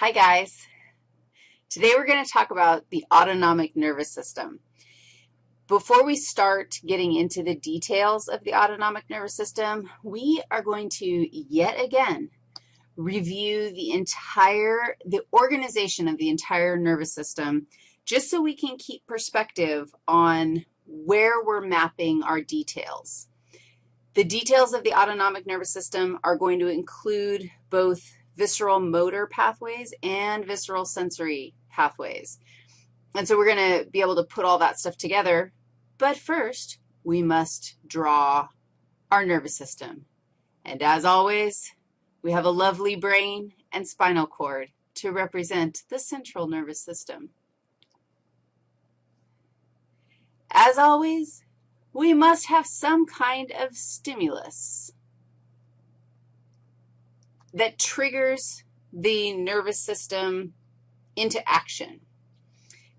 Hi, guys. Today we're going to talk about the autonomic nervous system. Before we start getting into the details of the autonomic nervous system, we are going to yet again review the entire, the organization of the entire nervous system just so we can keep perspective on where we're mapping our details. The details of the autonomic nervous system are going to include both visceral motor pathways and visceral sensory pathways. And so we're going to be able to put all that stuff together. But first, we must draw our nervous system. And as always, we have a lovely brain and spinal cord to represent the central nervous system. As always, we must have some kind of stimulus that triggers the nervous system into action.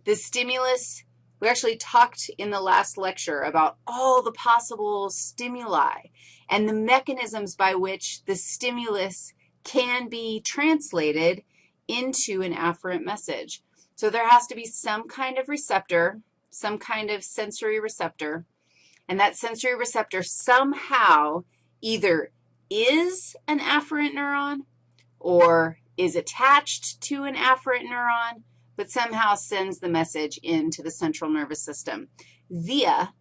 The stimulus, we actually talked in the last lecture about all the possible stimuli and the mechanisms by which the stimulus can be translated into an afferent message. So there has to be some kind of receptor, some kind of sensory receptor, and that sensory receptor somehow either is an afferent neuron or is attached to an afferent neuron, but somehow sends the message into the central nervous system via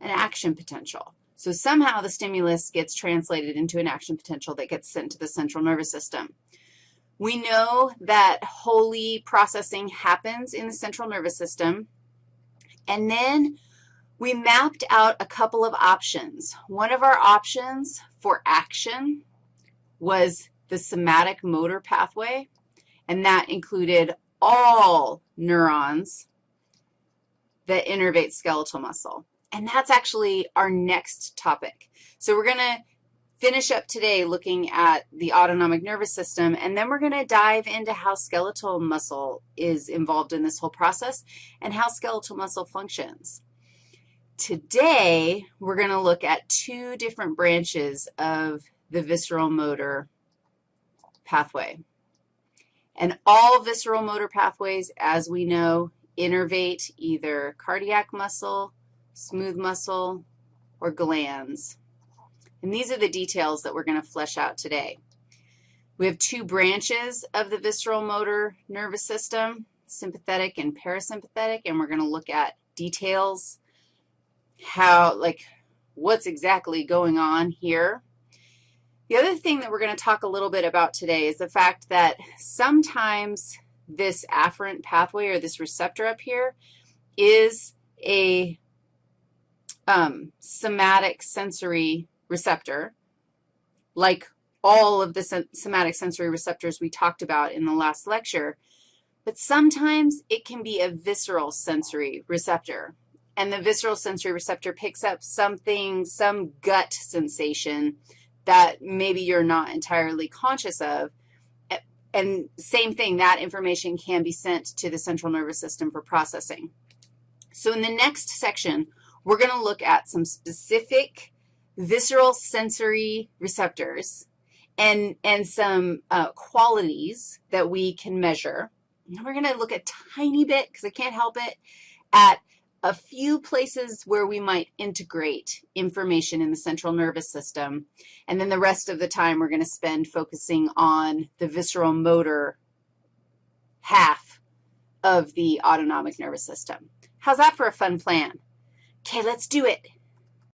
an action potential. So somehow the stimulus gets translated into an action potential that gets sent to the central nervous system. We know that Holy processing happens in the central nervous system, and then we mapped out a couple of options. One of our options for action was the somatic motor pathway, and that included all neurons that innervate skeletal muscle. And that's actually our next topic. So we're going to finish up today looking at the autonomic nervous system, and then we're going to dive into how skeletal muscle is involved in this whole process and how skeletal muscle functions. Today, we're going to look at two different branches of the visceral motor pathway. And all visceral motor pathways, as we know, innervate either cardiac muscle, smooth muscle, or glands. And these are the details that we're going to flesh out today. We have two branches of the visceral motor nervous system, sympathetic and parasympathetic, and we're going to look at details how, like, what's exactly going on here. The other thing that we're going to talk a little bit about today is the fact that sometimes this afferent pathway or this receptor up here is a um, somatic sensory receptor, like all of the somatic sensory receptors we talked about in the last lecture, but sometimes it can be a visceral sensory receptor and the visceral sensory receptor picks up something, some gut sensation that maybe you're not entirely conscious of. And same thing, that information can be sent to the central nervous system for processing. So in the next section, we're going to look at some specific visceral sensory receptors and, and some uh, qualities that we can measure. And we're going to look a tiny bit, because I can't help it, at a few places where we might integrate information in the central nervous system, and then the rest of the time we're going to spend focusing on the visceral motor half of the autonomic nervous system. How's that for a fun plan? Okay, let's do it.